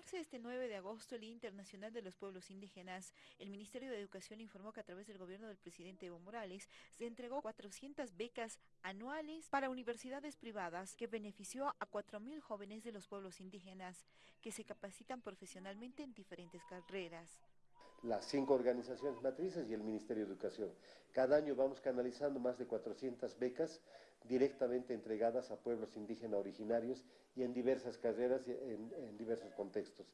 celebrarse este 9 de agosto el Día Internacional de los Pueblos Indígenas, el Ministerio de Educación informó que a través del gobierno del presidente Evo Morales se entregó 400 becas anuales para universidades privadas que benefició a 4.000 jóvenes de los pueblos indígenas que se capacitan profesionalmente en diferentes carreras las cinco organizaciones matrices y el Ministerio de Educación. Cada año vamos canalizando más de 400 becas directamente entregadas a pueblos indígenas originarios y en diversas carreras y en, diversos contextos.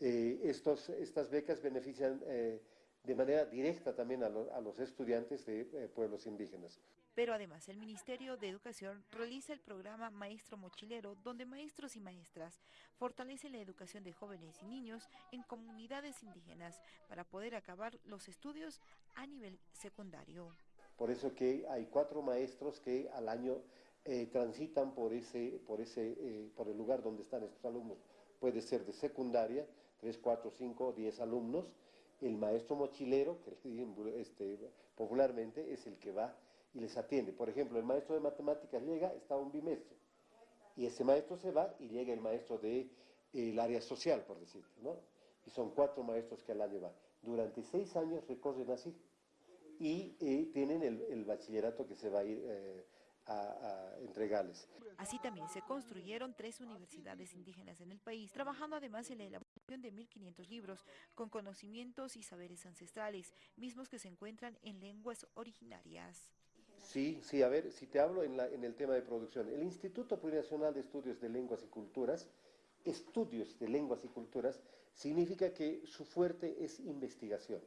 Eh, estas becas benefician eh, de manera directa también a, los estudiantes de eh, pueblos indígenas. Pero además el Ministerio de Educación realiza el programa Maestro Mochilero, donde maestros y maestras fortalecen la educación de jóvenes y niños en comunidades indígenas para poder acabar los estudios a nivel secundario. Por eso que hay cuatro maestros que al año eh, transitan por, ese, por, ese, eh, por el lugar donde están estos alumnos. Puede ser de secundaria, tres, cuatro, cinco, diez alumnos, el maestro mochilero, que este, popularmente es el que va y les atiende. Por ejemplo, el maestro de matemáticas llega, está un bimestre, y ese maestro se va y llega el maestro del de, área social, por decirlo, ¿no? Y son cuatro maestros que al año van. Durante seis años recorren así y eh, tienen el, bachillerato que se va a ir eh, a, entregarles. Así también se construyeron tres universidades indígenas en el país, trabajando además en la elaboración de 1.500 libros con conocimientos y saberes ancestrales, mismos que se encuentran en lenguas originarias. Sí, sí, a ver, si te hablo en, en el tema de producción, el Instituto Plurinacional de Estudios de Lenguas y Culturas, estudios de lenguas y culturas, significa que su fuerte es investigación.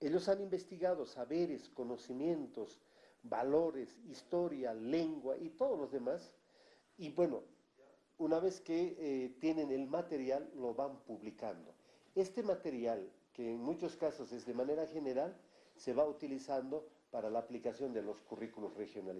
Ellos han investigado saberes, conocimientos, valores, historia, lengua y todos los demás. Y bueno, una vez que eh, tienen el material, lo van publicando. Este material, que en muchos casos es de manera general, se va utilizando para la aplicación de los currículos regionalizados.